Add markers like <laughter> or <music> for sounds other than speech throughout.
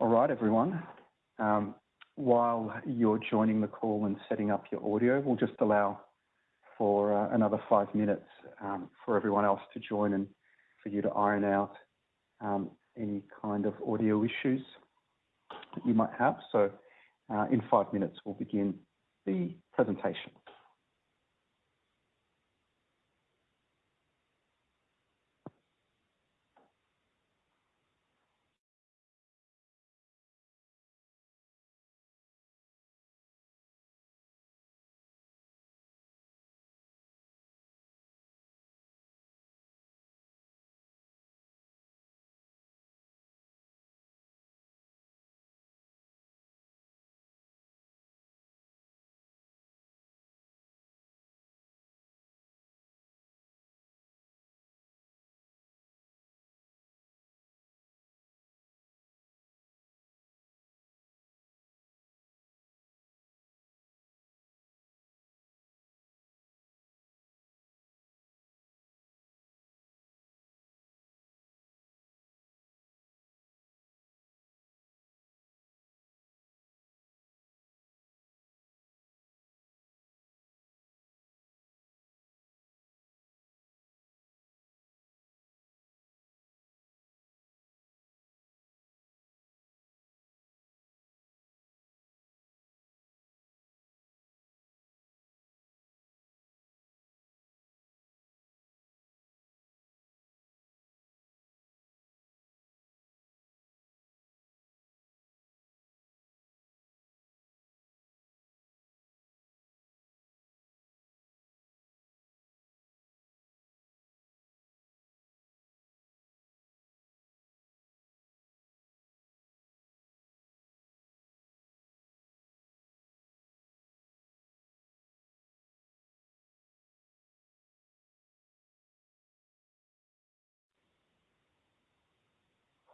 All right, everyone. Um, while you're joining the call and setting up your audio, we'll just allow for uh, another five minutes um, for everyone else to join and for you to iron out um, any kind of audio issues that you might have. So uh, in five minutes, we'll begin the presentation.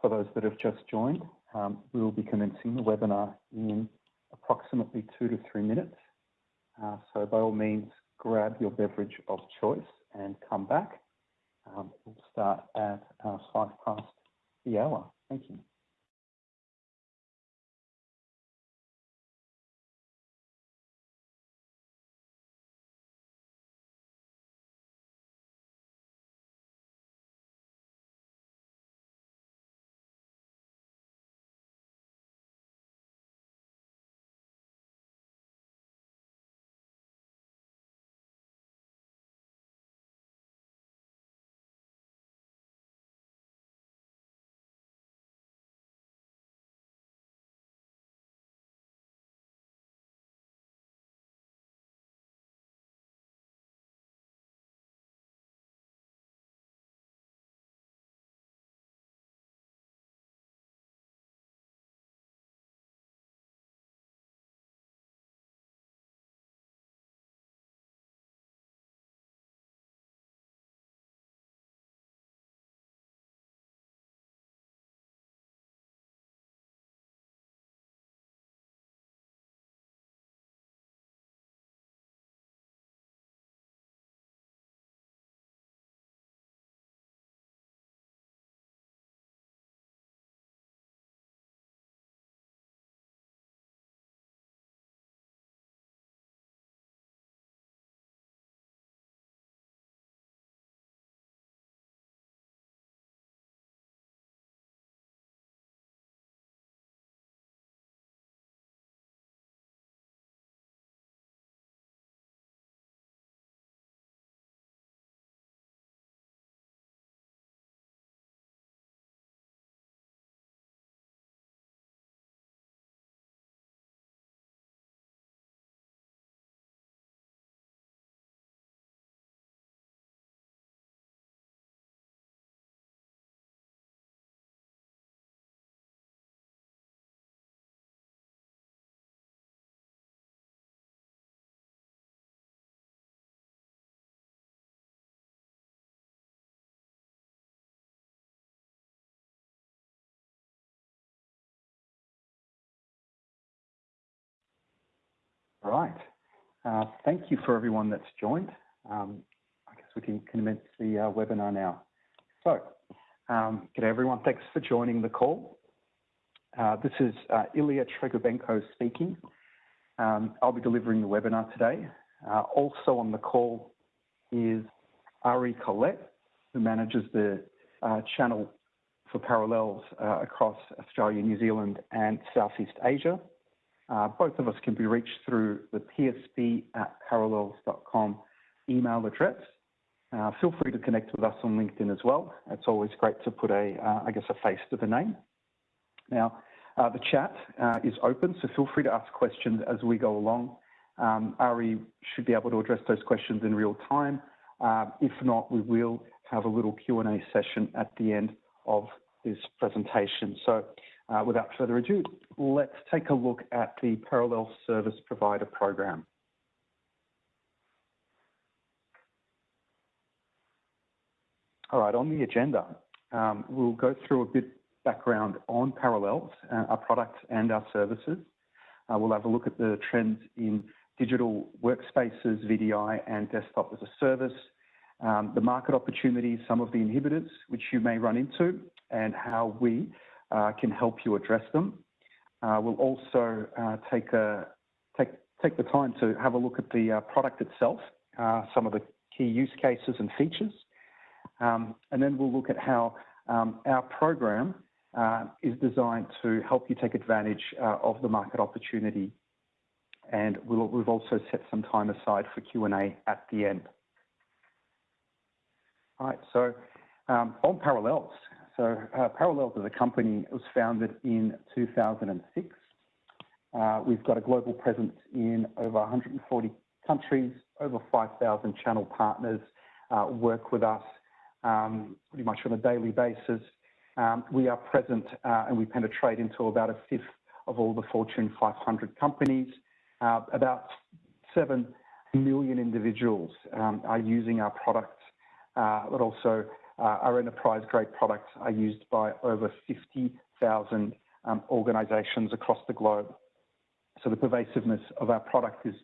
For those that have just joined, um, we will be commencing the webinar in approximately two to three minutes. Uh, so by all means, grab your beverage of choice and come back. Um, we'll start at uh, five past the hour. Thank you. Right. Uh, thank you for everyone that's joined. Um, I guess we can commence the uh, webinar now. So, um, good day everyone. Thanks for joining the call. Uh, this is Ilya Tregobenko speaking. Um, I'll be delivering the webinar today. Also on the call is Ari Collette, who manages the channel for Parallels across Australia, New Zealand, and Southeast Asia. Uh, both of us can be reached through the psb at parallels.com email address. Uh, feel free to connect with us on LinkedIn as well. It's always great to put a, uh, I guess, a face to the name. Now, uh, the chat uh, is open, so feel free to ask questions as we go along. Um, Ari should be able to address those questions in real time. Uh, if not, we will have a little Q&A session at the end of this presentation. So uh, without further ado, let's take a look at the Parallel Service Provider Program. All right, on the agenda, um, we'll go through a bit background on Parallels, uh, our products and our services. Uh, we'll have a look at the trends in digital workspaces, VDI, and desktop as a service, um, the market opportunities, some of the inhibitors which you may run into, and how we can help you address them. Uh, we'll also uh, take, the time to have a look at the uh, product itself, uh, some of the key use cases and features, um, and then we'll look at how um, our program uh, is designed to help you take advantage uh, of the market opportunity. And we we have also set some time aside for Q&A at the end. All right, so um, on Parallels. So uh, Parallels as a company was founded in 2006. Uh, we've got a global presence in over 140 countries, over 5,000 channel partners uh, work with us um, pretty much on a daily basis. Um, we are present uh, and we penetrate into about a fifth of all the Fortune 500 companies. Uh, about 7 million individuals um, are using our products, uh, but also our enterprise grade products are used by over 50,000 um, organizations across the globe. So the pervasiveness of our product is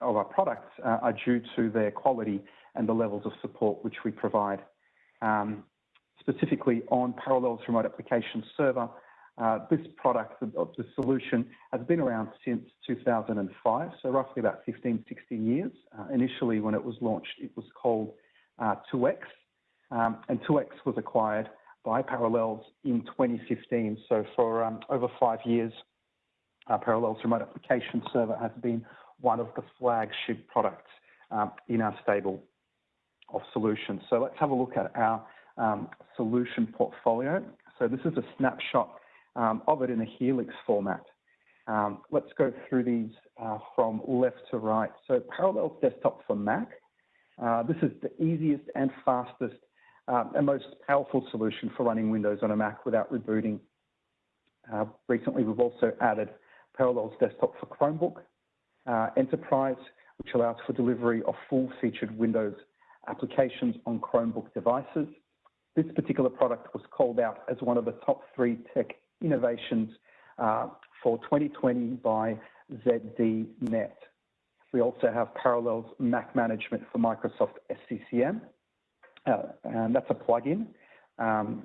of our products uh, are due to their quality and the levels of support which we provide. Um, specifically on Parallels Remote Application Server. Uh, this product, the, solution, has been around since 2005, so roughly about 15, 16 years. Uh, initially, when it was launched, it was called uh, 2X, um, and 2X was acquired by Parallels in 2015. So for um, over five years, uh, Parallels Remote Application Server has been one of the flagship products um, in our stable of solutions. So let's have a look at our um, solution portfolio. So this is a snapshot um, of it in a Helix format. Um, let's go through these uh, from left to right. So Parallels Desktop for Mac. Uh, this is the easiest and fastest uh, and most powerful solution for running Windows on a Mac without rebooting. Uh, recently, we've also added Parallels Desktop for Chromebook uh, Enterprise, which allows for delivery of full-featured Windows applications on Chromebook devices. This particular product was called out as one of the top three tech innovations uh, for 2020 by ZDNet. We also have Parallels Mac Management for Microsoft SCCM, that's a plugin um,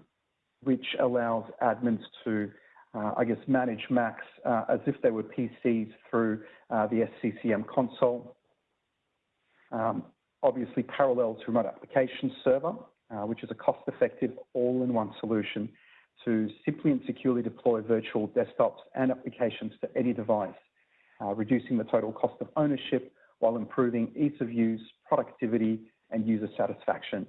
which allows admins to, uh, I guess, manage Macs uh, as if they were PCs through uh, the SCCM console. Um, obviously, Parallels Remote Application Server, uh, which is a cost-effective all-in-one solution to simply and securely deploy virtual desktops and applications to any device, uh, reducing the total cost of ownership while improving ease of use, productivity, and user satisfaction.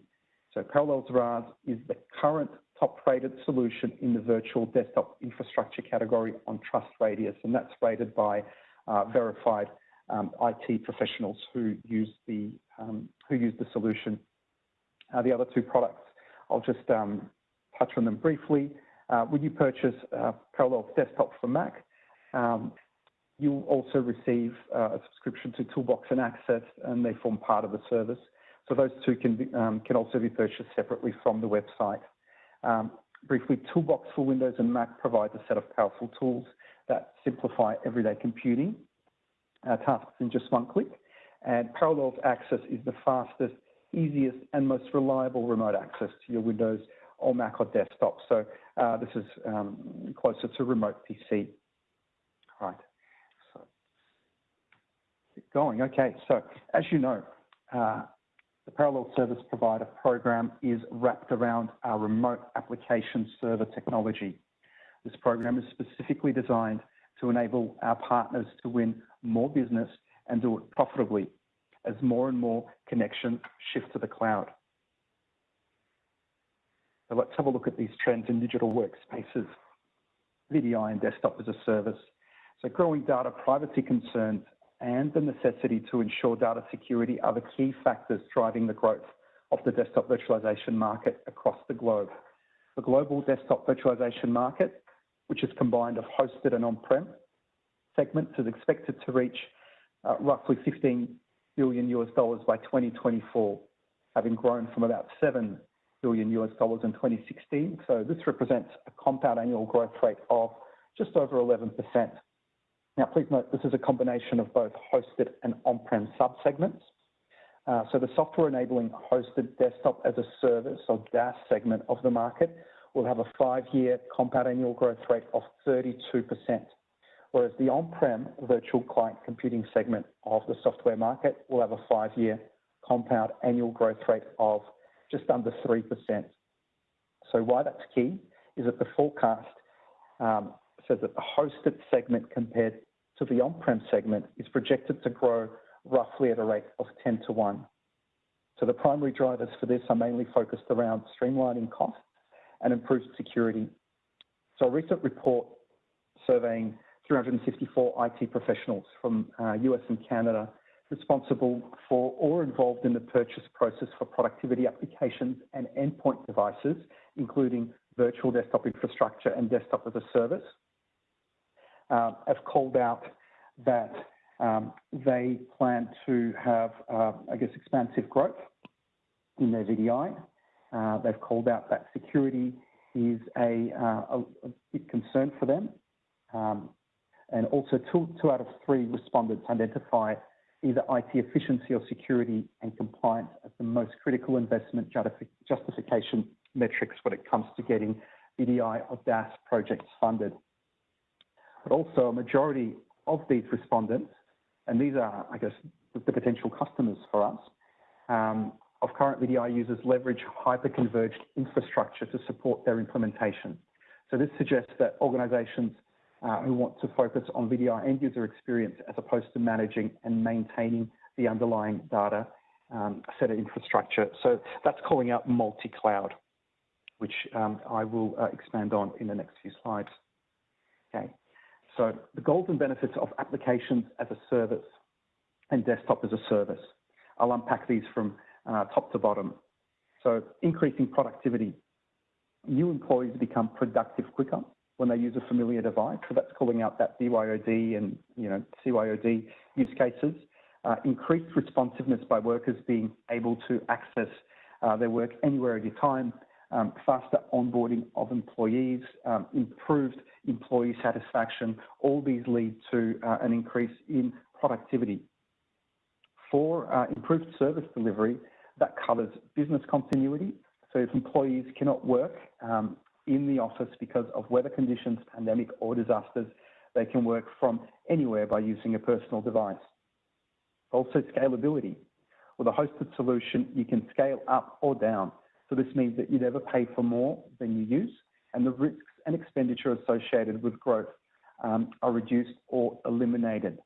So Parallels RAS is the current top-rated solution in the virtual desktop infrastructure category on TrustRadius, and that's rated by uh, verified um, IT professionals who use the um, who use the solution uh, the other two products, I'll just um, touch on them briefly. Uh, when you purchase uh, Parallels Desktop for Mac, um, you'll also receive uh, a subscription to Toolbox and Access, and they form part of the service. So those two can, be, um, can also be purchased separately from the website. Um, briefly, Toolbox for Windows and Mac provides a set of powerful tools that simplify everyday computing uh, tasks in just one click. And Parallels Access is the fastest easiest and most reliable remote access to your Windows or Mac or desktop. So Uh, this is um, closer to remote PC. Right. So, keep going. Okay. So, as you know, uh, the Parallel Service Provider program is wrapped around our remote application server technology. This program is specifically designed to enable our partners to win more business and do it profitably as more and more connections shift to the cloud. So let's have a look at these trends in digital workspaces, VDI and desktop as a service. So growing data privacy concerns and the necessity to ensure data security are the key factors driving the growth of the desktop virtualization market across the globe. The global desktop virtualization market, which is combined of hosted and on-prem segments, is expected to reach uh, roughly 15 billion US dollars by 2024, having grown from about 7 billion US dollars in 2016. So this represents a compound annual growth rate of just over 11%. Now, please note this is a combination of both hosted and on-prem subsegments. Uh, so the software enabling hosted desktop as a service or DaaS segment of the market will have a five-year compound annual growth rate of 32%, whereas the on-prem virtual client computing segment of the software market will have a five-year compound annual growth rate of just under 3%. So why that's key is that the forecast um, says that the hosted segment compared to the on-prem segment is projected to grow roughly at a rate of 10 to 1. So the primary drivers for this are mainly focused around streamlining costs and improved security. So a recent report surveying 354 IT professionals from uh, US and Canada responsible for or involved in the purchase process for productivity applications and endpoint devices, including virtual desktop infrastructure and desktop as a service, uh, have called out that um, they plan to have, uh, I guess, expansive growth in their VDI. Uh, they've called out that security is a, uh, a, a big concern for them. Um, and also two, two out of three respondents identify either IT efficiency or security and compliance as the most critical investment justification metrics when it comes to getting VDI or DaaS projects funded. But also a majority of these respondents, and these are, I guess, the, potential customers for us, um, of current VDI users leverage hyper-converged infrastructure to support their implementation. So this suggests that organizations uh, who want to focus on VDI end user experience as opposed to managing and maintaining the underlying data um, set of infrastructure. So that's calling out multi-cloud, which um, I will uh, expand on in the next few slides. Okay, so the goals and benefits of applications as a service and desktop as a service. I'll unpack these from uh, top to bottom. So increasing productivity. New employees become productive quicker when they use a familiar device. So that's calling out that BYOD and you know CYOD use cases. Uh, increased responsiveness by workers being able to access uh, their work anywhere at a time. Um, faster onboarding of employees, um, improved employee satisfaction. All these lead to uh, an increase in productivity. For uh, improved service delivery, that covers business continuity. So if employees cannot work um, in the office because of weather conditions, pandemic, or disasters. They can work from anywhere by using a personal device. Also, scalability. With a hosted solution, you can scale up or down. So this means that you never pay for more than you use, and the risks and expenditure associated with growth um, are reduced or eliminated.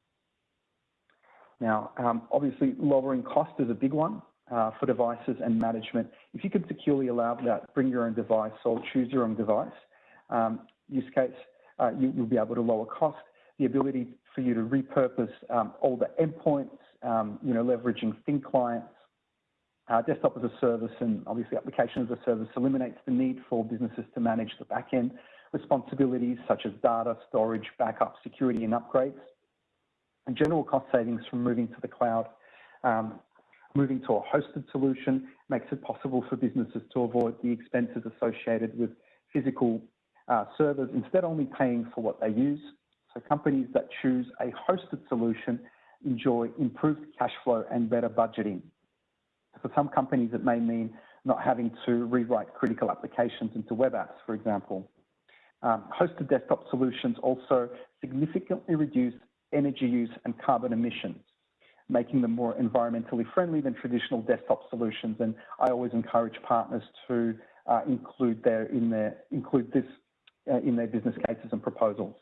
Now, um, obviously, lowering cost is a big one uh, for devices and management. If you could securely allow that, bring your own device or choose your own device um, use case, uh, you, will be able to lower cost. The ability for you to repurpose um, all the endpoints, um, you know, leveraging thin clients, uh, desktop as a service, and obviously application as a service eliminates the need for businesses to manage the backend responsibilities such as data, storage, backup, security, and upgrades. And general cost savings from moving to the cloud um, Moving to a hosted solution makes it possible for businesses to avoid the expenses associated with physical uh, servers, instead only paying for what they use. So companies that choose a hosted solution enjoy improved cash flow and better budgeting. For some companies, it may mean not having to rewrite critical applications into web apps, for example. Um, hosted desktop solutions also significantly reduce energy use and carbon emissions, making them more environmentally friendly than traditional desktop solutions. And I always encourage partners to uh, include their in their include this uh, in their business cases and proposals.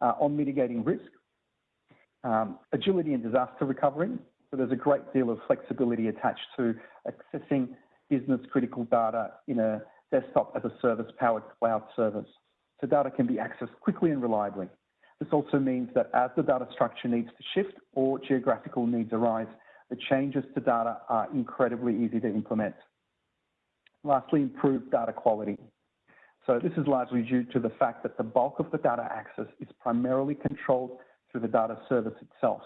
Uh, on mitigating risk, um, agility and disaster recovery. So there's a great deal of flexibility attached to accessing business critical data in a desktop as a service powered cloud service. So data can be accessed quickly and reliably. This also means that as the data structure needs to shift or geographical needs arise, the changes to data are incredibly easy to implement. Lastly, improved data quality. So this is largely due to the fact that the bulk of the data access is primarily controlled through the data service itself.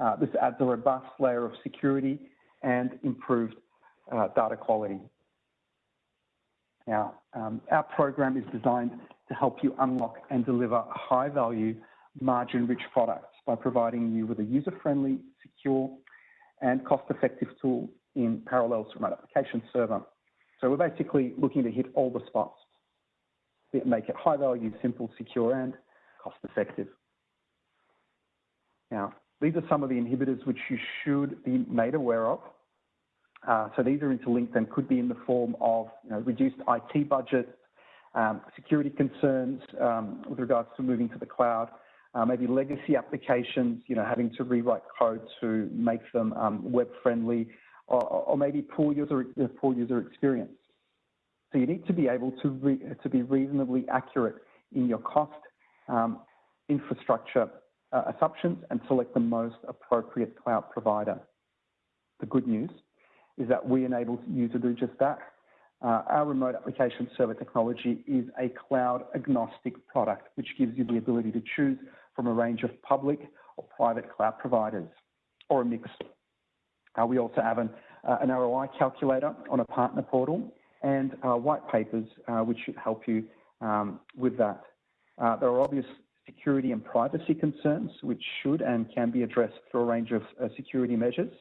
Uh, this adds a robust layer of security and improved uh, data quality. Now, um, our program is designed to help you unlock and deliver high value, margin rich products by providing you with a user friendly, secure, and cost effective tool in Parallels Remote Application Server. So we're basically looking to hit all the spots, make it high value, simple, secure, and cost effective. Now, these are some of the inhibitors which you should be made aware of. Uh, so these are interlinked and could be in the form of you know, reduced IT budgets, um, security concerns um, with regards to moving to the cloud, uh, maybe legacy applications, you know, having to rewrite code to make them um, web friendly, or, or, maybe poor user poor user experience. So you need to be able to re, to be reasonably accurate in your cost, um, infrastructure uh, assumptions, and select the most appropriate cloud provider. The good news is that we enable you to do just that. Uh, our remote application server technology is a cloud agnostic product, which gives you the ability to choose from a range of public or private cloud providers, or a mix. Uh, we also have an, uh, an, ROI calculator on a partner portal and uh, white papers, uh, which should help you um, with that. Uh, there are obvious security and privacy concerns, which should and can be addressed through a range of security measures.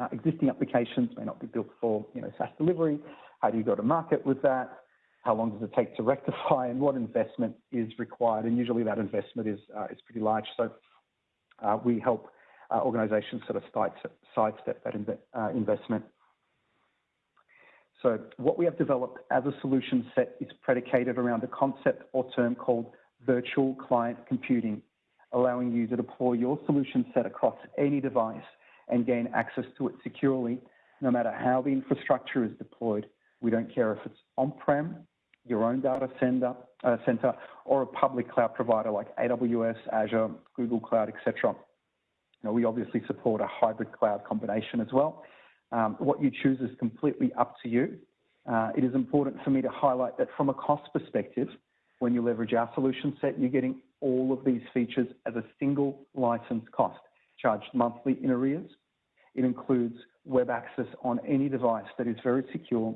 Uh, existing applications may not be built for you know, SaaS delivery. How do you go to market with that? How long does it take to rectify and what investment is required? And usually that investment is, uh, is pretty large. So uh, we help uh, organizations sort of sidestep that uh, investment. So what we have developed as a solution set is predicated around a concept or term called virtual client computing, allowing you to deploy your solution set across any device and gain access to it securely, no matter how the infrastructure is deployed. We don't care if it's on-prem, your own data center, uh, center, or a public cloud provider like AWS, Azure, Google Cloud, etc. Now, we obviously support a hybrid cloud combination as well. Um, what you choose is completely up to you. Uh, it is important for me to highlight that from a cost perspective, when you leverage our solution set, you're getting all of these features as a single license cost charged monthly in arrears. It includes web access on any device that is very secure.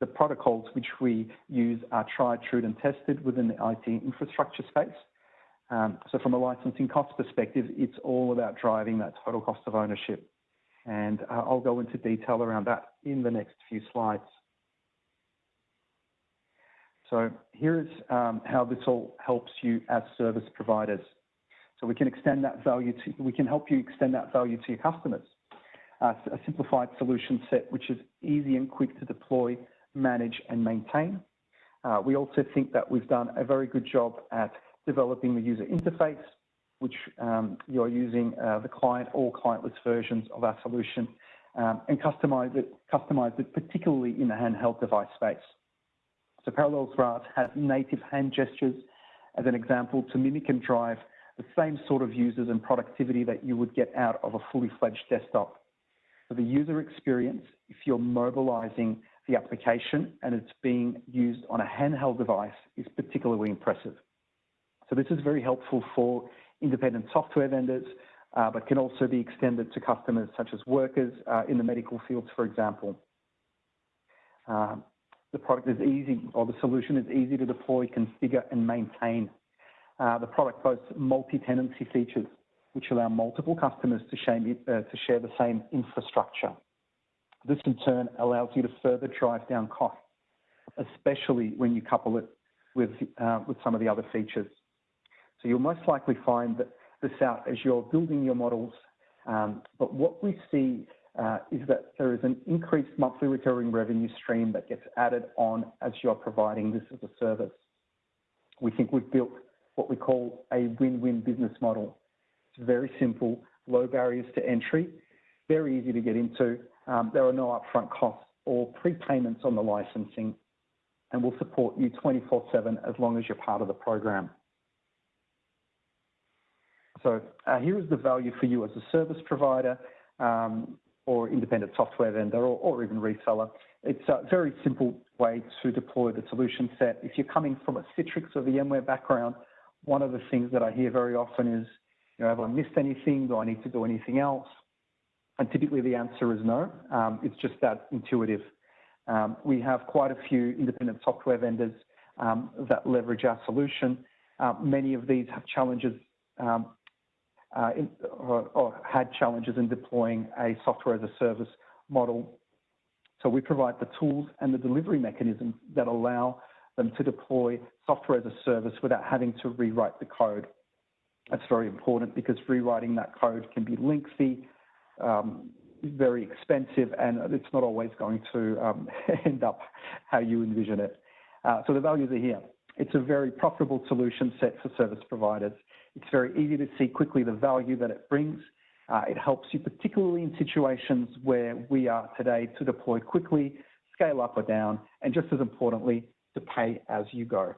The protocols which we use are tried, true, and tested within the IT infrastructure space. Um, so from a licensing cost perspective, it's all about driving that total cost of ownership. And uh, I'll go into detail around that in the next few slides. So here's um, how this all helps you as service providers. So we can extend that value to, we can help you extend that value to your customers. Uh, a simplified solution set which is easy and quick to deploy, manage and maintain. Uh, we also think that we've done a very good job at developing the user interface, which um, you're using uh, the client or clientless versions of our solution um, and customize it, customize it particularly in the handheld device space. So Parallels RAS has native hand gestures as an example to mimic and drive the same sort of users and productivity that you would get out of a fully fledged desktop. For the user experience, if you're mobilizing the application and it's being used on a handheld device is particularly impressive. So this is very helpful for independent software vendors, uh, but can also be extended to customers such as workers uh, in the medical fields, for example. Uh, the product is easy, or the solution is easy to deploy, configure, and maintain uh, the product boasts multi-tenancy features, which allow multiple customers to share, uh, to share the same infrastructure. This in turn allows you to further drive down costs, especially when you couple it with, uh, with some of the other features. So you'll most likely find that this out as you're building your models. Um, but what we see is that there is an increased monthly recurring revenue stream that gets added on as you're providing this as a service. We think we've built what we call a win-win business model. It's very simple, low barriers to entry, very easy to get into. Um, there are no upfront costs or prepayments on the licensing, and we'll support you 24/7 as long as you're part of the program. So uh, here is the value for you as a service provider um, or independent software vendor or, or, even reseller. It's a very simple way to deploy the solution set. If you're coming from a Citrix or VMware background, one of the things that I hear very often is, you know, have I missed anything? Do I need to do anything else? And typically the answer is no. Um, it's just that intuitive. Um, we have quite a few independent software vendors um, that leverage our solution. Uh, many of these have challenges um, in, or, or, had challenges in deploying a software as a service model. So we provide the tools and the delivery mechanisms that allow them to deploy software as a service without having to rewrite the code. That's very important because rewriting that code can be lengthy, um, very expensive, and it's not always going to um, <laughs> end up how you envision it. Uh, so the values are here. It's a very profitable solution set for service providers. It's very easy to see quickly the value that it brings. Uh, it helps you particularly in situations where we are today to deploy quickly, scale up or down, and just as importantly, to pay as you go.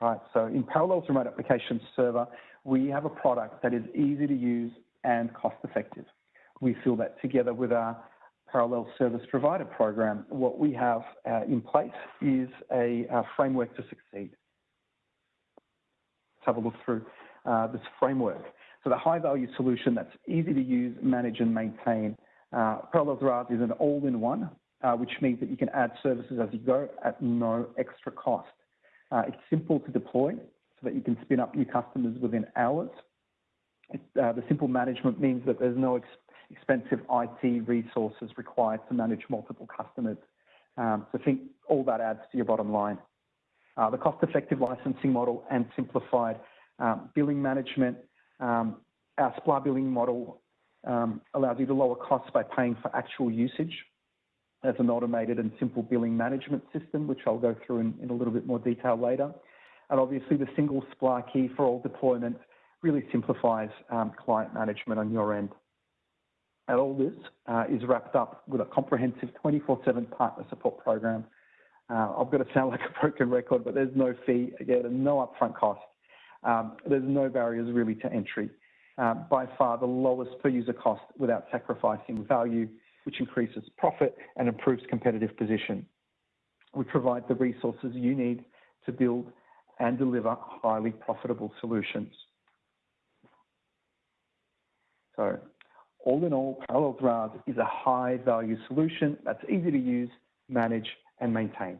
Right, so in Parallels Remote Application Server, we have a product that is easy to use and cost effective. We feel that together with our Parallel Service Provider Program, what we have uh, in place is a, a framework to succeed. Have a look through uh, this framework. So the high value solution that's easy to use, manage and maintain. Uh, Parallels is an all-in-one, uh, which means that you can add services as you go at no extra cost. Uh, it's simple to deploy so that you can spin up new customers within hours. It, uh, the simple management means that there's no ex expensive IT resources required to manage multiple customers. Um, so think all that adds to your bottom line. Uh, the cost-effective licensing model and simplified um, billing management. Um, our SPLA billing model um, allows you to lower costs by paying for actual usage as an automated and simple billing management system, which I'll go through in, a little bit more detail later. And obviously the single SPLA key for all deployments really simplifies client management on your end. And all this uh, is wrapped up with a comprehensive 24-7 partner support program uh, I've got to sound <laughs> like a broken record, but there's no fee, again, no upfront cost. Um, there's no barriers really to entry. Uh, by far the lowest per user cost without sacrificing value, which increases profit and improves competitive position. We provide the resources you need to build and deliver highly profitable solutions. So all in all, Parallel RAS is a high value solution that's easy to use, manage, and maintain.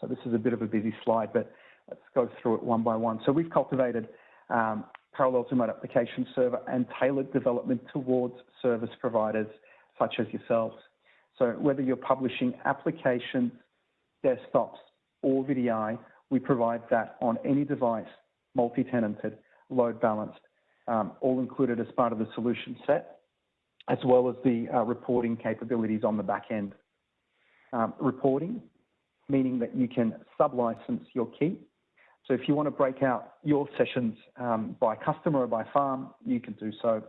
So this is a bit of a busy slide, but let's go through it one by one. So we've cultivated um, Parallels Remote Application Server and tailored development towards service providers such as yourselves. So whether you're publishing applications, desktops, or VDI, we provide that on any device, multi-tenanted, load balanced, um, all included as part of the solution set, as well as the uh, reporting capabilities on the back end um, reporting, meaning that you can sub-license your key. So if you want to break out your sessions um, by customer or by farm, you can do so.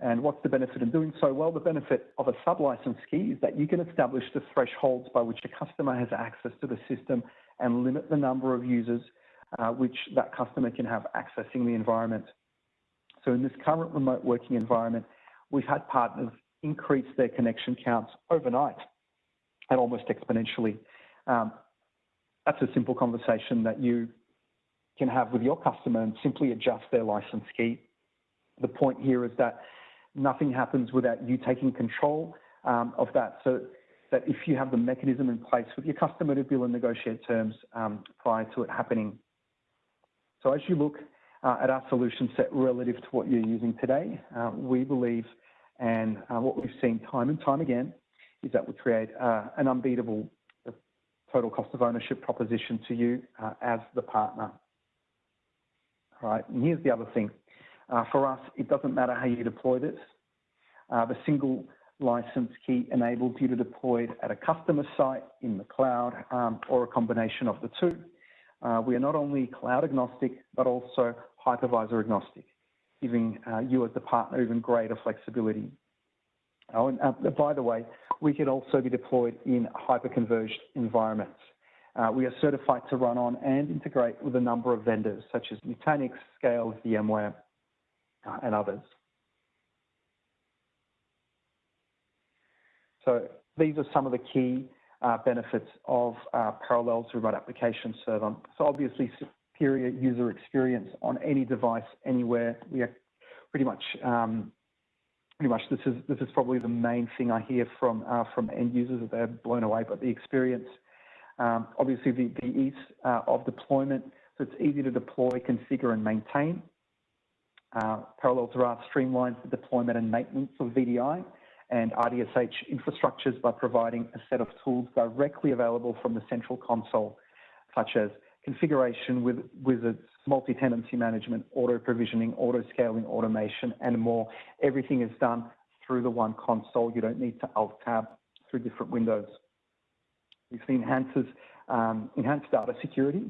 And what's the benefit in doing so? Well, the benefit of a sub-license key is that you can establish the thresholds by which a customer has access to the system and limit the number of users uh, which that customer can have accessing the environment. So in this current remote working environment, we've had partners increase their connection counts overnight and almost exponentially. Um, that's a simple conversation that you can have with your customer and simply adjust their license key. The point here is that nothing happens without you taking control um, of that. So that if you have the mechanism in place with your customer to bill and negotiate terms um, prior to it happening. So as you look uh, at our solution set relative to what you're using today, uh, we believe, and uh, what we've seen time and time again, is that we create uh, an unbeatable total cost of ownership proposition to you uh, as the partner. All right, and here's the other thing. Uh, for us, it doesn't matter how you deploy this. Uh, the single license key enables you to deploy it at a customer site in the cloud um, or a combination of the two. Uh, we are not only cloud agnostic, but also hypervisor agnostic, giving uh, you as the partner even greater flexibility. Oh, and uh, by the way, we can also be deployed in hyperconverged environments. Uh, we are certified to run on and integrate with a number of vendors such as Nutanix, Scale, VMware, uh, and others. So these are some of the key uh, benefits of uh, Parallels Remote Application Server. So obviously superior user experience on any device, anywhere. We are pretty much, um, pretty much this is this is probably the main thing I hear from uh, from end users that they're blown away by the experience. Um, obviously the, the ease uh, of deployment, so it's easy to deploy, configure and maintain. Uh, Parallels RAS streamlines the deployment and maintenance of VDI and RDSH infrastructures by providing a set of tools directly available from the central console, such as configuration with wizards, multi-tenancy management, auto-provisioning, auto-scaling, automation, and more. Everything is done through the one console. You don't need to alt-tab through different windows. We've seen enhances, um, enhanced data security.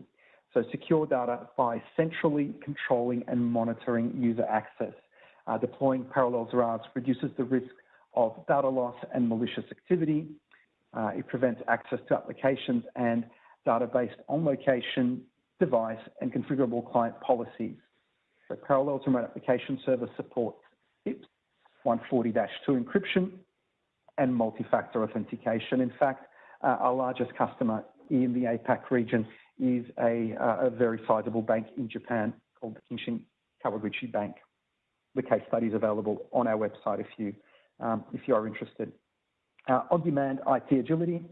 So secure data by centrally controlling and monitoring user access. Uh, deploying Parallels RAS reduces the risk of data loss and malicious activity. Uh, it prevents access to applications and data based on location, device, and configurable client policies. So Parallels Remote Application Server supports FIPS 140-2 encryption and multi-factor authentication. In fact, uh, our largest customer in the APAC region is a, uh, a very sizable bank in Japan called the Kinshin Kawaguchi Bank. The case study is available on our website if you um, if you are interested. Uh, on-demand IT agility,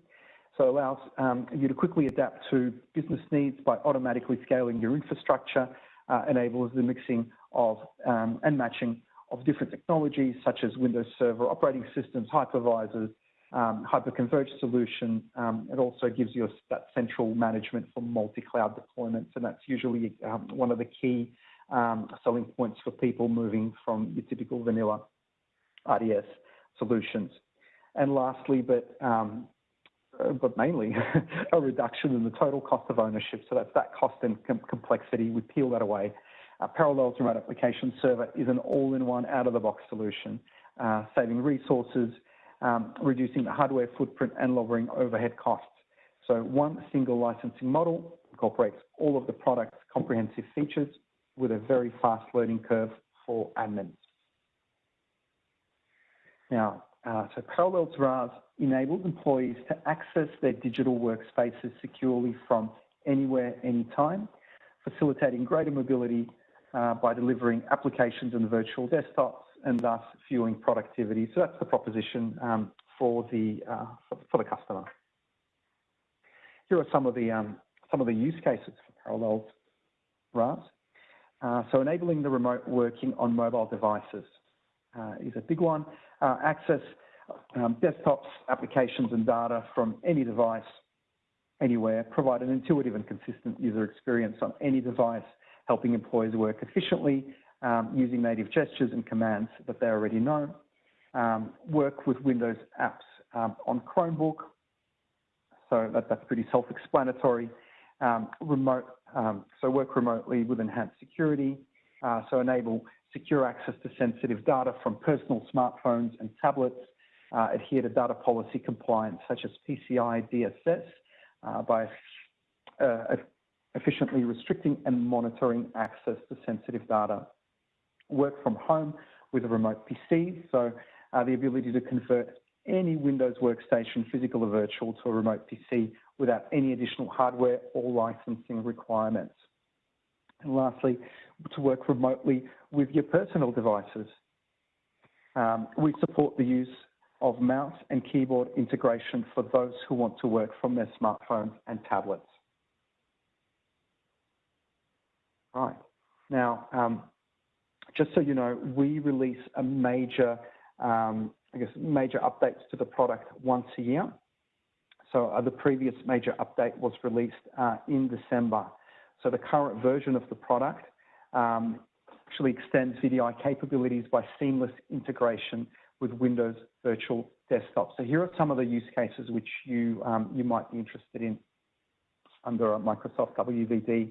so allows um, you to quickly adapt to business needs by automatically scaling your infrastructure, uh, enables the mixing of um, and matching of different technologies such as Windows Server operating systems, hypervisors, um, hyperconverged solution. Um, it also gives you that central management for multi-cloud deployments, and that's usually um, one of the key um, selling points for people moving from your typical vanilla RDS solutions. And lastly, but um, but mainly <laughs> a reduction in the total cost of ownership. So that's that cost and com complexity. We peel that away. Uh, Parallels Remote Application Server is an all-in-one out-of-the-box solution, uh, saving resources, um, reducing the hardware footprint and lowering overhead costs. So one single licensing model incorporates all of the product's comprehensive features with a very fast learning curve for admins. Now, uh, so Parallels RAS enables employees to access their digital workspaces securely from anywhere, anytime, facilitating greater mobility uh, by delivering applications and virtual desktops and thus fueling productivity. So that's the proposition um, for the uh, for, the customer. Here are some of the um, some of the use cases for Parallels RAS. Uh, so enabling the remote working on mobile devices uh, is a big one uh, access um, desktops, applications and data from any device, anywhere, provide an intuitive and consistent user experience on any device, helping employees work efficiently um, using native gestures and commands that they already know, um, work with Windows apps um, on Chromebook, so that, that's pretty self-explanatory, um, remote, um, so work remotely with enhanced security, uh, so enable secure access to sensitive data from personal smartphones and tablets, uh, adhere to data policy compliance such as PCI DSS uh, by uh, efficiently restricting and monitoring access to sensitive data. Work from home with a remote PC, so uh, the ability to convert any Windows workstation, physical or virtual, to a remote PC without any additional hardware or licensing requirements. And lastly, to work remotely with your personal devices. Um, we support the use of mouse and keyboard integration for those who want to work from their smartphones and tablets. Right. Now, um, just so you know, we release a major, um, I guess, major updates to the product once a year. So uh, the previous major update was released uh, in December. So the current version of the product um, actually extends VDI capabilities by seamless integration with Windows Virtual Desktop. So here are some of the use cases which you, um, you might be interested in under a Microsoft WVD.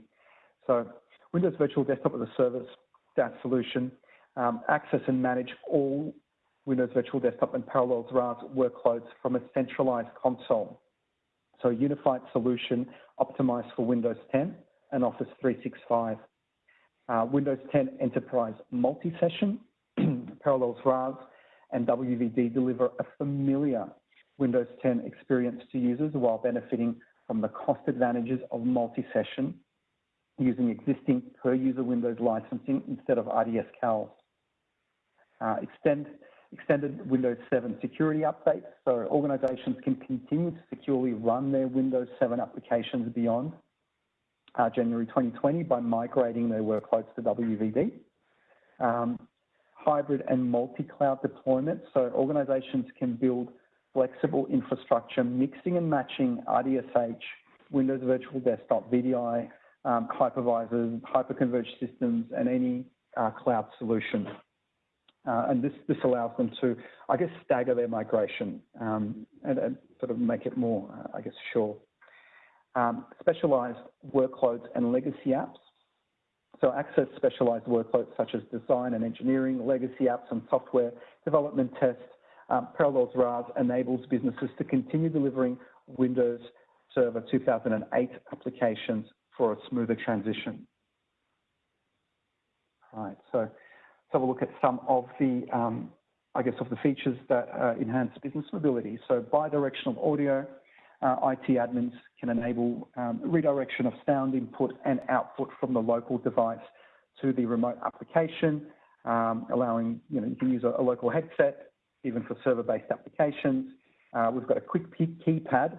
So Windows Virtual Desktop as a Service, that solution, um, access and manage all Windows Virtual Desktop and Parallels RAS workloads from a centralized console. So a unified solution optimized for Windows 10 and Office 365. Uh, Windows 10 Enterprise Multi-Session, <clears throat> Parallels RAS, and WVD deliver a familiar Windows 10 experience to users while benefiting from the cost advantages of multi-session using existing per-user Windows licensing instead of RDS CALs. Uh, extend, extended Windows 7 security updates, so organizations can continue to securely run their Windows 7 applications beyond uh, January 2020 by migrating their workloads to WVD. Um, hybrid and multi-cloud deployment, so organizations can build flexible infrastructure mixing and matching RDSH, Windows Virtual Desktop, VDI, um, hypervisors, hyperconverged systems, and any uh, cloud solution. Uh, and this, this allows them to, I guess, stagger their migration um, and, and, sort of make it more, uh, I guess, sure. Um, specialized workloads and legacy apps. So access specialized workloads such as design and engineering, legacy apps and software development tests. Um, Parallels RAS enables businesses to continue delivering Windows Server 2008 applications for a smoother transition. All right, so let's have a look at some of the, um, I guess, of the features that uh, enhance business mobility. So bi-directional audio, IT admins can enable um, redirection of sound input and output from the local device to the remote application, um, allowing, you know, you can use a, a local headset, even for server-based applications. Uh, we've got a quick keypad,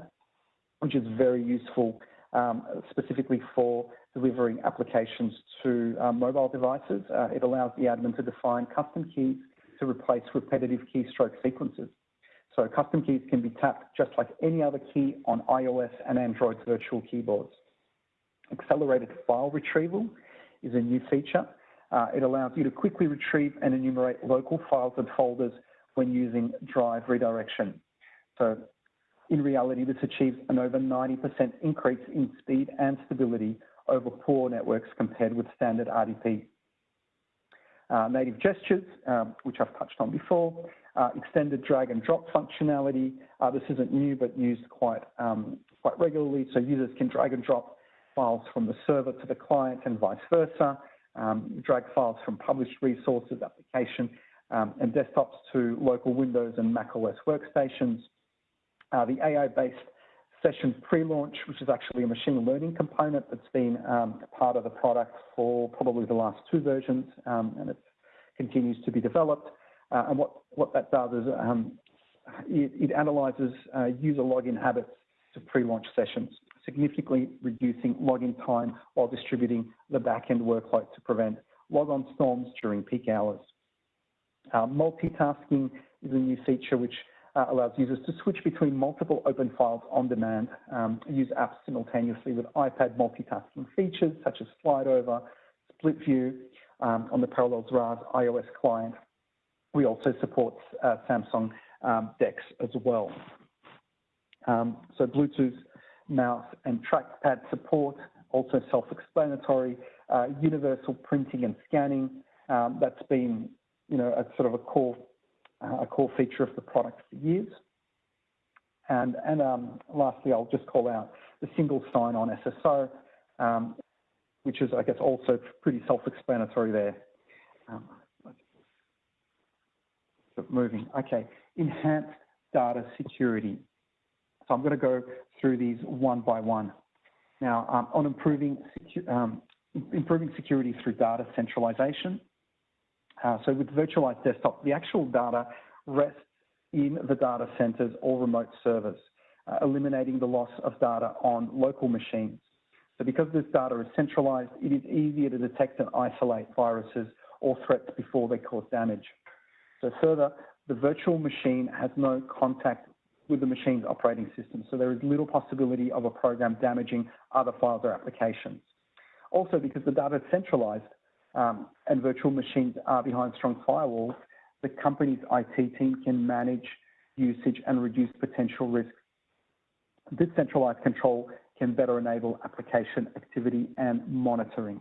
which is very useful um, specifically for delivering applications to uh, mobile devices. Uh, it allows the admin to define custom keys to replace repetitive keystroke sequences. So custom keys can be tapped just like any other key on iOS and Android virtual keyboards. Accelerated file retrieval is a new feature. Uh, it allows you to quickly retrieve and enumerate local files and folders when using drive redirection. So in reality, this achieves an over 90% increase in speed and stability over poor networks compared with standard RDP. Uh, native gestures, um, which I've touched on before, uh, extended drag and drop functionality. Uh, this isn't new, but used quite, um, quite regularly. So users can drag and drop files from the server to the client and vice versa. Um, drag files from published resources, application, um, and desktops to local Windows and macOS workstations. Uh, the AI-based session pre-launch, which is actually a machine learning component that's been um, part of the product for probably the last two versions, um, and it continues to be developed. Uh, and what, that does is um, it, analyzes uh, user login habits to pre-launch sessions, significantly reducing login time while distributing the back-end workload to prevent logon storms during peak hours. Uh, multitasking is a new feature which allows users to switch between multiple open files on demand, um, use apps simultaneously with iPad multitasking features such as slide over, split view um, on the Parallels RAS iOS client. We also support uh, Samsung um, DeX as well. Um, so Bluetooth mouse and trackpad support, also self-explanatory, uh, universal printing and scanning. Um, that's been, you know, a sort of a core uh, a core feature of the product for years. And, and um, lastly, I'll just call out the single sign-on SSO, um, which is, I guess, also pretty self-explanatory there. Moving. Okay, enhanced data security. So I'm going to go through these one by one. Now, um, on improving, secu um, improving security through data centralization, uh, so with virtualized desktop, the actual data rests in the data centers or remote servers, uh, eliminating the loss of data on local machines. So because this data is centralized, it is easier to detect and isolate viruses or threats before they cause damage. So further, the virtual machine has no contact with the machine's operating system. So there is little possibility of a program damaging other files or applications. Also, because the data is centralized um, and virtual machines are behind strong firewalls, the company's IT team can manage usage and reduce potential risks. This centralized control can better enable application activity and monitoring.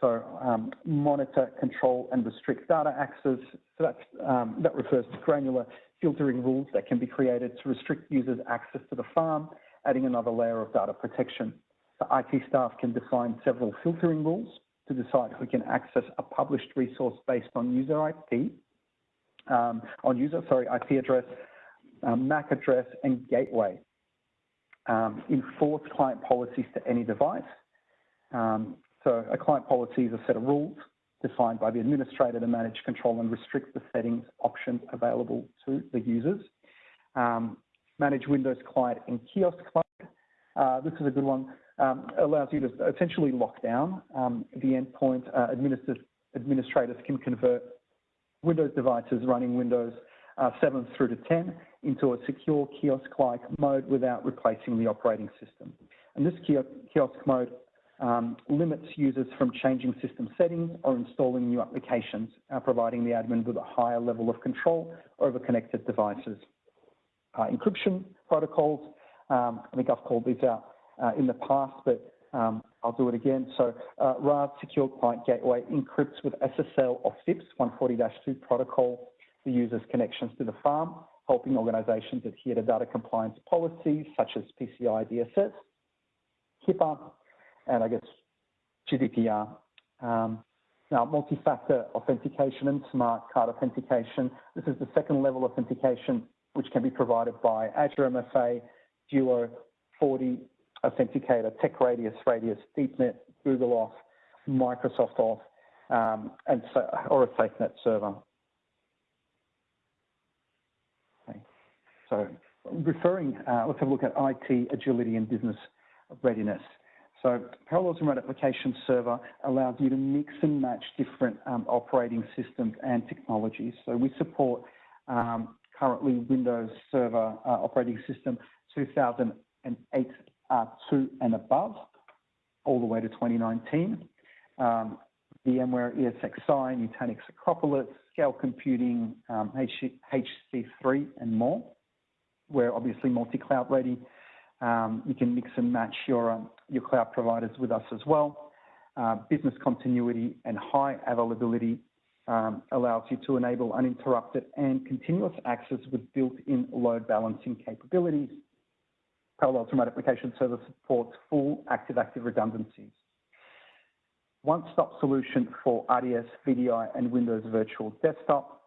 So um, monitor, control, and restrict data access. So um, that refers to granular filtering rules that can be created to restrict users' access to the farm, adding another layer of data protection. The IT staff can define several filtering rules to decide who can access a published resource based on user IP, um, on user, sorry, IP address, um, MAC address, and gateway. Um, enforce client policies to any device. Um, so a client policy is a set of rules defined by the administrator to manage, control, and restrict the settings options available to the users. Um, manage Windows client and kiosk mode. Uh, this is a good one. Um, allows you to essentially lock down um, the endpoint. Uh, administrators can convert Windows devices running Windows uh, 7 through to 10 into a secure kiosk-like mode without replacing the operating system. And this kiosk mode um, limits users from changing system settings or installing new applications, uh, providing the admin with a higher level of control over connected devices. Uh, encryption protocols, um, I think I've called these out uh, in the past, but um, I'll do it again. So uh, RAS Secure Client Gateway encrypts with SSL or FIPS 140-2 protocol the user's connections to the farm, helping organizations adhere to data compliance policies such as PCI DSS, HIPAA, and I guess GDPR. Um, now, multi-factor authentication and smart card authentication. This is the second level authentication, which can be provided by Azure MFA, Duo, 40 Authenticator, TekRADIUS, Radius, DeepNet, Google Auth, Microsoft Auth, um, and so, or a SafeNet server. Okay. So referring, uh, let's have a look at IT, agility, and business readiness. So Parallels Remote Application Server allows you to mix and match different um, operating systems and technologies. So we support um, currently Windows Server uh, operating system 2008 uh, 2 and above, all the way to 2019. Um, VMware ESXi, Nutanix Acropolis, Scale Computing, um, HC3 and more. We're obviously multi-cloud ready. Um, you can mix and match your, um, your cloud providers with us as well. Uh, business continuity and high availability um, allows you to enable uninterrupted and continuous access with built-in load balancing capabilities. Parallels Remote Application Server supports full active-active redundancies. One-stop solution for RDS, VDI, and Windows Virtual Desktop.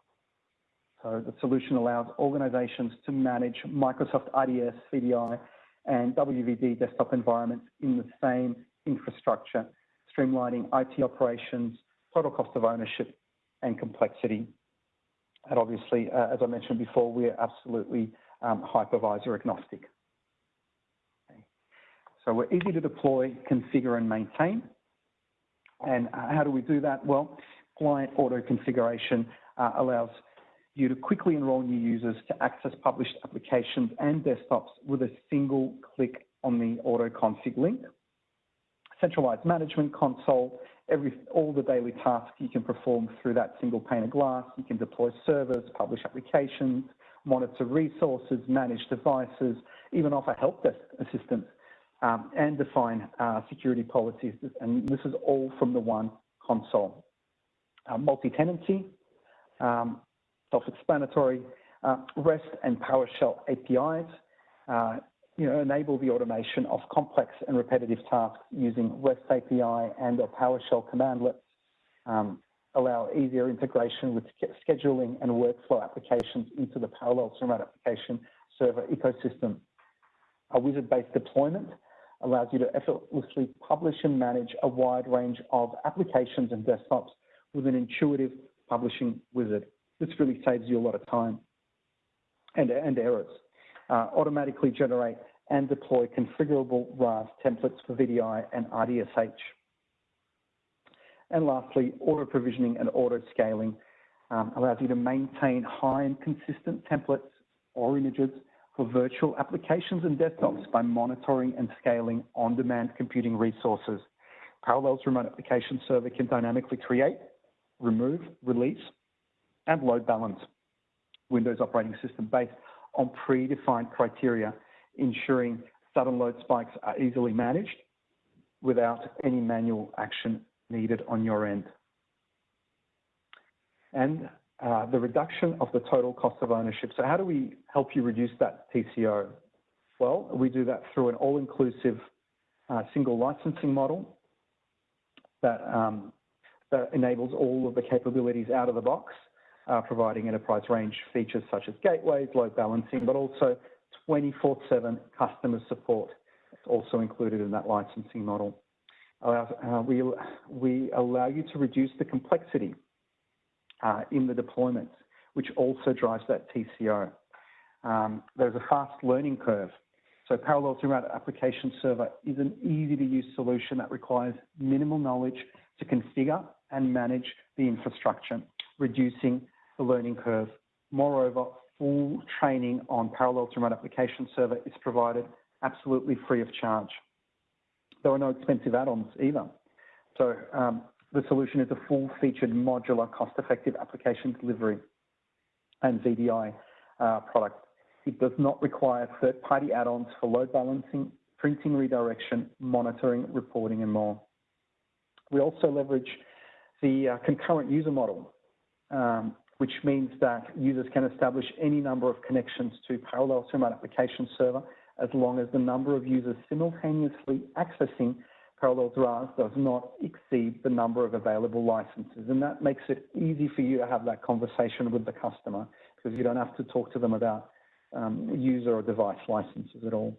So the solution allows organizations to manage Microsoft RDS, VDI, and WVD desktop environments in the same infrastructure, streamlining IT operations, total cost of ownership, and complexity. And obviously, uh, as I mentioned before, we're absolutely um, hypervisor agnostic. So we're easy to deploy, configure, and maintain. And uh, how do we do that? Well, client auto configuration uh, allows you to quickly enroll new users to access published applications and desktops with a single click on the auto config link. Centralized management console, every, all the daily tasks you can perform through that single pane of glass. You can deploy servers, publish applications, monitor resources, manage devices, even offer help desk assistance um, and define uh, security policies. And this is all from the one console. Uh, Multi-tenancy, um, self-explanatory, uh, REST and PowerShell APIs, uh, you know, enable the automation of complex and repetitive tasks using REST API and or PowerShell commandlets, um, allow easier integration with scheduling and workflow applications into the parallel Remote Application Server ecosystem. A wizard-based deployment allows you to effortlessly publish and manage a wide range of applications and desktops with an intuitive publishing wizard. This really saves you a lot of time and, and errors. Uh, automatically generate and deploy configurable RAS templates for VDI and RDSH. And lastly, auto provisioning and auto scaling um, allows you to maintain high and consistent templates or images for virtual applications and desktops by monitoring and scaling on-demand computing resources. Parallels Remote Application Server can dynamically create, remove, release, and load balance Windows operating system based on predefined criteria, ensuring sudden load spikes are easily managed without any manual action needed on your end. And uh, the reduction of the total cost of ownership. So how do we help you reduce that TCO? Well, we do that through an all-inclusive uh, single licensing model that, um, that enables all of the capabilities out of the box, uh, providing enterprise range features such as gateways, load balancing, but also 24-7 customer support. It's also included in that licensing model. Uh, we, we allow you to reduce the complexity uh, in the deployments, which also drives that TCO. Um, there's a fast learning curve. So Parallels Remote Application Server is an easy to use solution that requires minimal knowledge to configure and manage the infrastructure, reducing the learning curve. Moreover, full training on Parallels Remote Application Server is provided absolutely free of charge. There are no expensive add-ons either. So um, the solution is a full-featured modular cost-effective application delivery and VDI uh, product. It does not require third-party add-ons for load balancing, printing redirection, monitoring, reporting, and more. We also leverage the uh, concurrent user model, um, which means that users can establish any number of connections to Parallels Remote Application Server as long as the number of users simultaneously accessing parallel RAS does not exceed the number of available licenses. And that makes it easy for you to have that conversation with the customer because you don't have to talk to them about um, user or device licenses at all.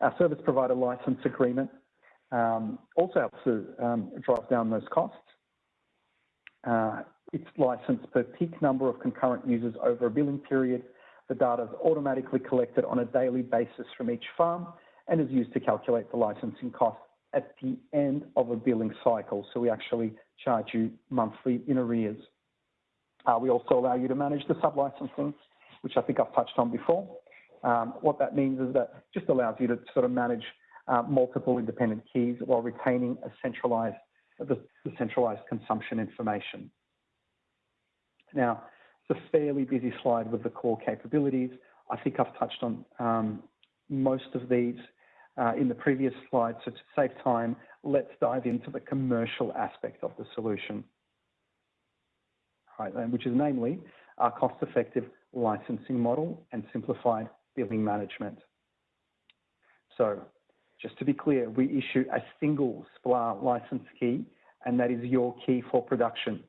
Our service provider license agreement um, also helps to um, drive down those costs. Uh, it's licensed per peak number of concurrent users over a billing period. The data is automatically collected on a daily basis from each farm and is used to calculate the licensing cost at the end of a billing cycle. So we actually charge you monthly in arrears. Uh, we also allow you to manage the sub-licensing, which I think I've touched on before. Um, what that means is that just allows you to sort of manage uh, multiple independent keys while retaining a centralized, the, the centralized consumption information. Now, it's a fairly busy slide with the core capabilities. I think I've touched on um, most of these uh, in the previous slide. So to save time, let's dive into the commercial aspect of the solution, right, which is namely our cost-effective licensing model and simplified billing management. So just to be clear, we issue a single SPLA license key, and that is your key for production.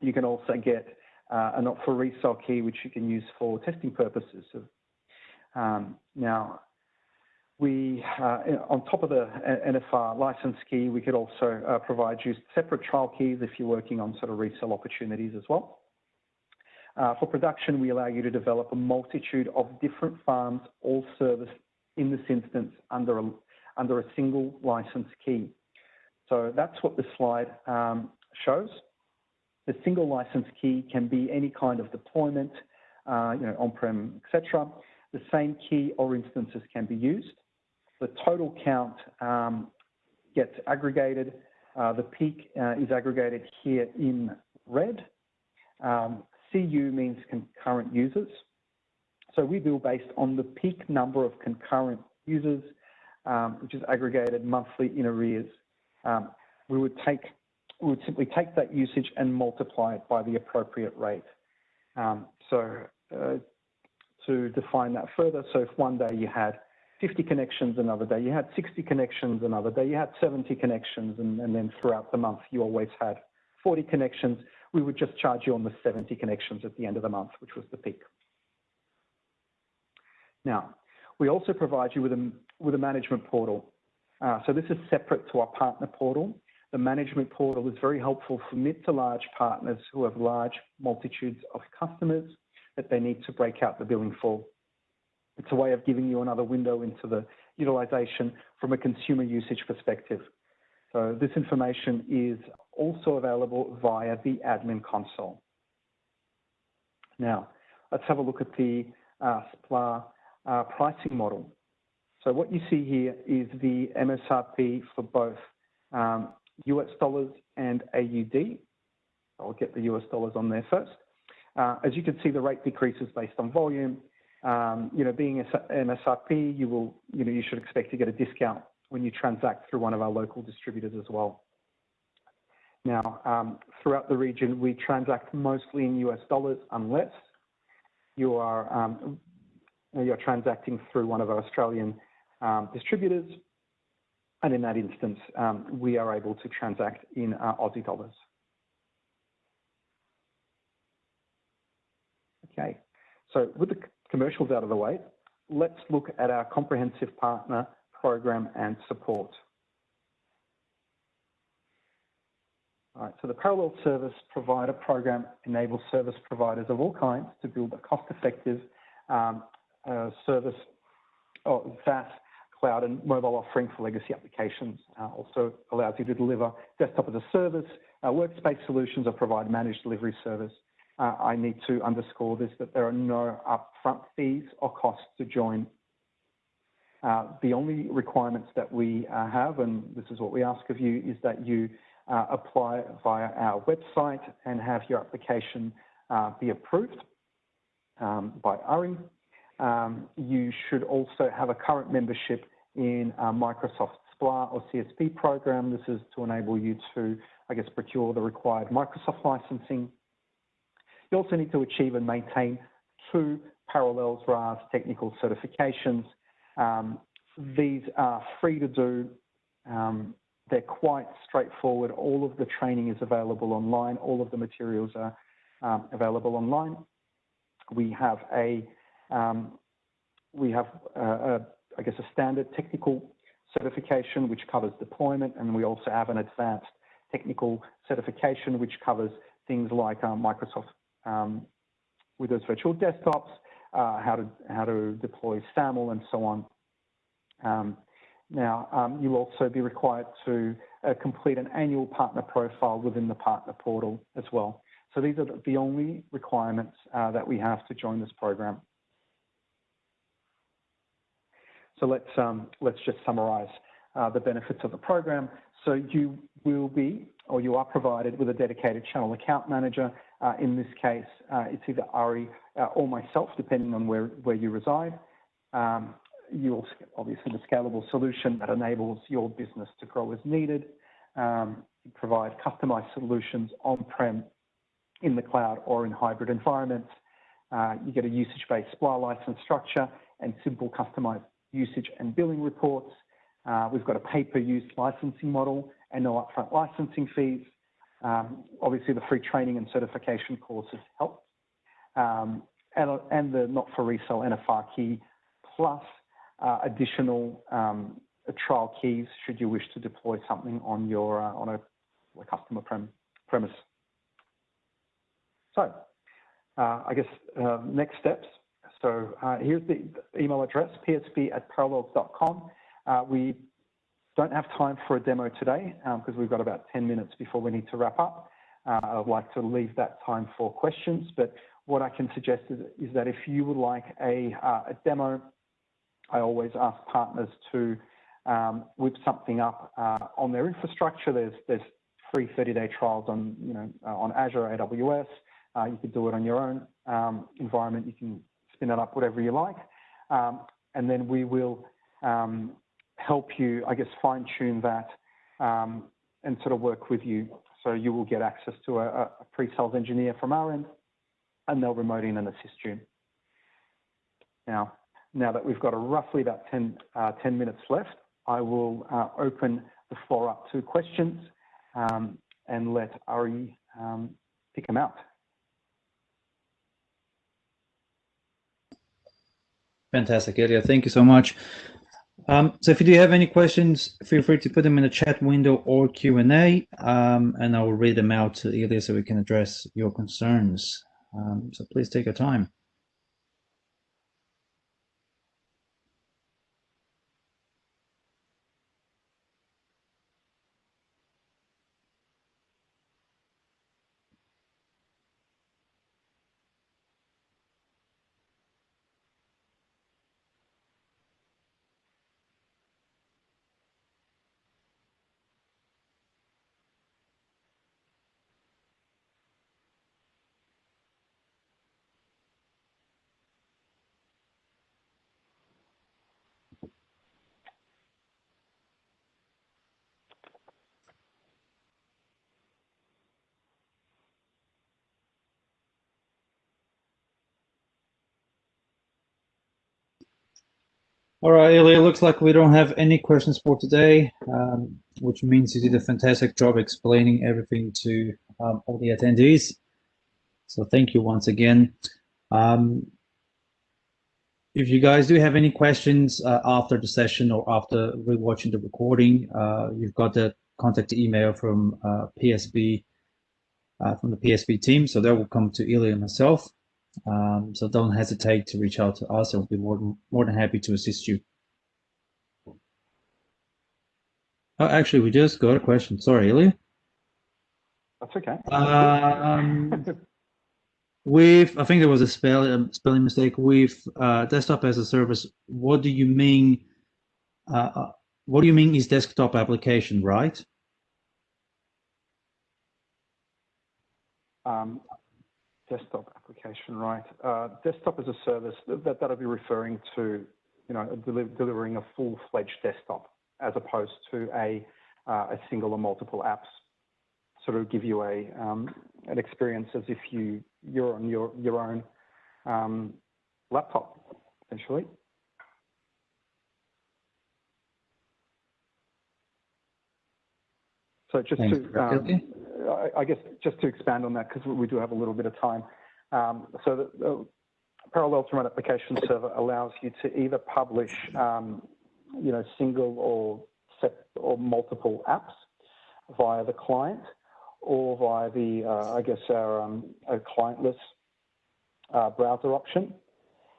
You can also get uh, a not for resale key, which you can use for testing purposes. Um, now, we, uh, on top of the NFR license key, we could also uh, provide you separate trial keys if you're working on sort of resale opportunities as well. Uh, for production, we allow you to develop a multitude of different farms, all serviced in this instance under a, under a single license key. So that's what the slide um, shows. The single license key can be any kind of deployment, uh, you know, on-prem, etc. The same key or instances can be used. The total count um, gets aggregated. Uh, the peak uh, is aggregated here in red. Um, CU means concurrent users. So we bill based on the peak number of concurrent users, um, which is aggregated monthly in arrears. Um, we would take we would simply take that usage and multiply it by the appropriate rate. Um, so uh, to define that further, so if one day you had 50 connections, another day you had 60 connections, another day you had 70 connections, and, and then throughout the month you always had 40 connections, we would just charge you on the 70 connections at the end of the month, which was the peak. Now, we also provide you with a, with a management portal. Uh, so this is separate to our partner portal. The management portal is very helpful for mid to large partners who have large multitudes of customers that they need to break out the billing for. It's a way of giving you another window into the utilization from a consumer usage perspective. So this information is also available via the admin console. Now, let's have a look at the SPLA Uh, pricing model. So what you see here is the MSRP for both um, US dollars and AUD. I'll get the US dollars on there first. Uh, as you can see, the rate decreases based on volume. Um, you know, being an MSRP, you will, you know, you should expect to get a discount when you transact through one of our local distributors as well. Now, um, throughout the region, we transact mostly in US dollars, unless you are you're transacting through one of our Australian um, distributors, and in that instance, um, we are able to transact in uh, Aussie dollars. Okay, so with the commercials out of the way, let's look at our comprehensive partner program and support. All right, so the Parallel Service Provider Program enables service providers of all kinds to build a cost-effective um, Uh, service or SaaS cloud and mobile offering for legacy applications. Uh, also allows you to deliver desktop as a service, uh, workspace solutions, or provide managed delivery service. I need to underscore this, that there are no upfront fees or costs to join. The only requirements that we have, and this is what we ask of you, is that you apply via our website and have your application be approved um, by ARI. Um, you should also have a current membership in uh, Microsoft SPLA or CSP program. This is to enable you to, I guess, procure the required Microsoft licensing. You also need to achieve and maintain two Parallels RAS technical certifications. Um, these are free to do. Um, they're quite straightforward. All of the training is available online. All of the materials are available online. We have a, Um, uh, I guess, a standard technical certification, which covers deployment, and we also have an advanced technical certification, which covers things like uh, Microsoft um, Windows Virtual Desktops, uh, how to how to deploy SAML, and so on. Um, now, you'll also be required to complete an annual partner profile within the partner portal as well. So these are the only requirements that we have to join this program. So let's um, let's just summarize uh, the benefits of the program. So you will be, or you are provided with a dedicated channel account manager. Uh, in this case, uh, it's either Ari or myself, depending on where where you reside. Um, You'll obviously the scalable solution that enables your business to grow as needed. Um, you provide customized solutions on-prem, in the cloud, or in hybrid environments. You get a usage-based SPLA license structure and simple customized usage and billing reports. Uh, we've got a pay-per-use licensing model and no upfront licensing fees. Um, obviously, the free training and certification courses help. Um, and the not-for-resale NFR key, plus uh, additional um, trial keys, should you wish to deploy something on your uh, on a customer prem premise. So, I guess next steps. So, uh, here's the email address, psb@parallels.com. Uh, we don't have time for a demo today, um, because we've got about 10 minutes before we need to wrap up. Uh, I'd like to leave that time for questions, but what I can suggest is that if you would like a demo, I always ask partners to um, whip something up on their infrastructure. There's free 30-day trials on, you know, on Azure, AWS. You could do it on your own um, environment. You can spin it up whatever you like. Um, and then we will um, help you, I guess, fine-tune that, um, and sort of work with you. So you will get access to a pre-sales engineer from our end, and they'll remote in and assist you. Now now that we've got roughly about uh, 10 minutes left, I will uh, open the floor up to questions, and let Ari pick them out. Fantastic, Ilya. Thank you so much. Um, so if you do have any questions, feel free to put them in the chat window or Q&A, um, and I will read them out to Ilya so we can address your concerns. Um, so please take your time. All right, Ilya, looks like we don't have any questions for today, um, which means you did a fantastic job explaining everything to um, all the attendees. So thank you once again. Um, if you guys do have any questions uh, after the session or after rewatching the recording, uh, you've got the contact email from uh, PSB, uh, from the PSB team. So that will come to Ilya and myself. Um, so don't hesitate to reach out to us. We'll be more than, more than happy to assist you. Oh, actually, we just got a question. Sorry, Ilya. That's okay. Um, <laughs> with, I think there was a spell, um, spelling mistake. With uh, desktop as a service, what do you mean? Uh, uh what do you mean is desktop application, right? Um, desktop application, right? Uh, desktop as a service, that, that'll be referring to, you know, delivering a full-fledged desktop as opposed to a, uh, a single or multiple apps. Sort of give you a um, an experience as if you you're on your your own um, laptop, essentially. So just Thanks, to, um, I, guess, just to expand on that, because we do have a little bit of time. Um, so the, the, Parallel to Run Application Server allows you to either publish, um, you know, single or set or multiple apps via the client or via the, uh, I guess, our, um, our clientless uh, browser option.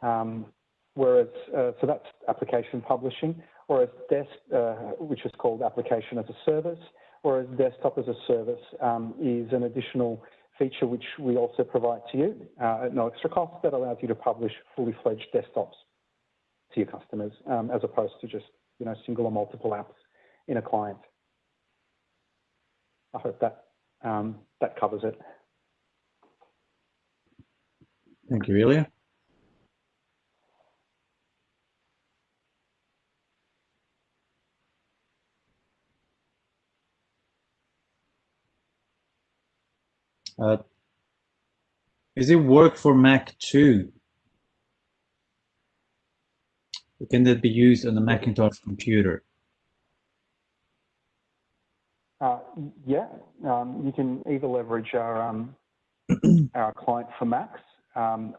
Um, whereas, uh, so that's application publishing, whereas desk, uh, which is called application as a service, whereas desktop as a service um, is an additional feature which we also provide to you uh, at no extra cost that allows you to publish fully fledged desktops to your customers um, as opposed to just you know single or multiple apps in a client. I hope that um, that covers it. Thank you, Ilya. Uh, is it work for Mac too? Can that be used on a Macintosh computer? Uh, yeah, um, you can either leverage our um, <clears throat> our client for Macs, um,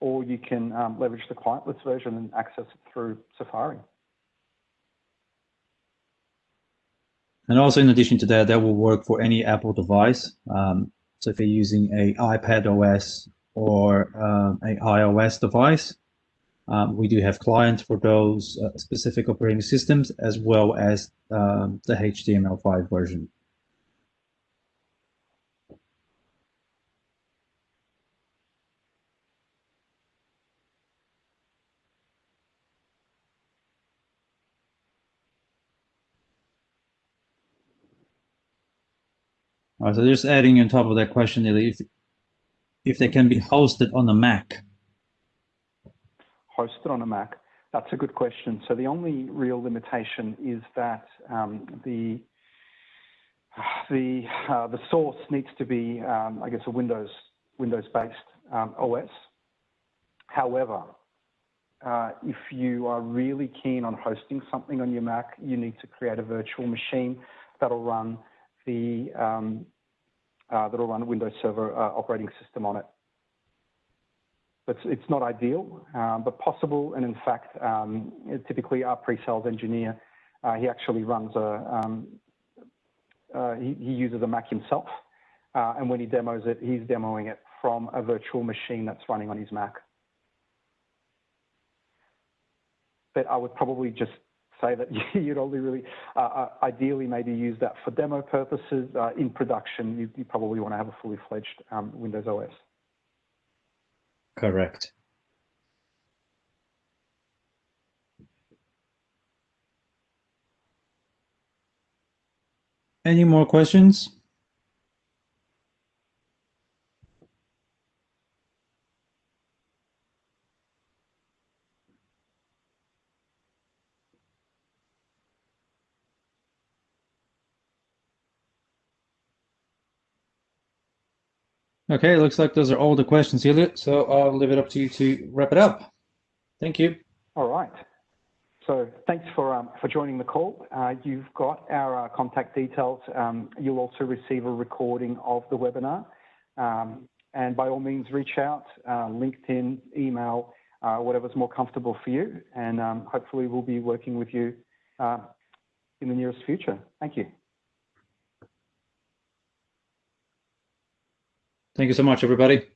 or you can um, leverage the clientless version and access it through Safari. And also, in addition to that, that will work for any Apple device. Um, so if you're using a iPad OS or um, a iOS device, um, we do have clients for those uh, specific operating systems as well as um, the HTML5 version. All right, so just adding on top of that question, if, if they can be hosted on a Mac, hosted on a Mac? That's a good question. So the only real limitation is that um, the the uh, the source needs to be, um, I guess, a Windows Windows-based um, OS. However, uh, if you are really keen on hosting something on your Mac, you need to create a virtual machine that'll run the um, uh, that'll run Windows Server uh, operating system on it. It's, it's not ideal, um, but possible. And in fact, um, typically our pre-sales engineer, uh, he actually runs a, um, uh, he, he, uses a Mac himself. Uh, and when he demos it, he's demoing it from a virtual machine that's running on his Mac. But I would probably just say that <laughs> you'd only really, uh, uh, ideally maybe use that for demo purposes. Uh, in production, you, you, probably want to have a fully fledged um, Windows OS. Correct. Any more questions? Okay, looks like those are all the questions, Elliot. So I'll leave it up to you to wrap it up. Thank you. All right. So thanks for um, for joining the call. Uh, you've got our uh, contact details. Um, you'll also receive a recording of the webinar. Um, and by all means, reach out, uh, LinkedIn, email, uh, whatever's more comfortable for you. And um, hopefully we'll be working with you uh, in the nearest future. Thank you. Thank you so much, everybody.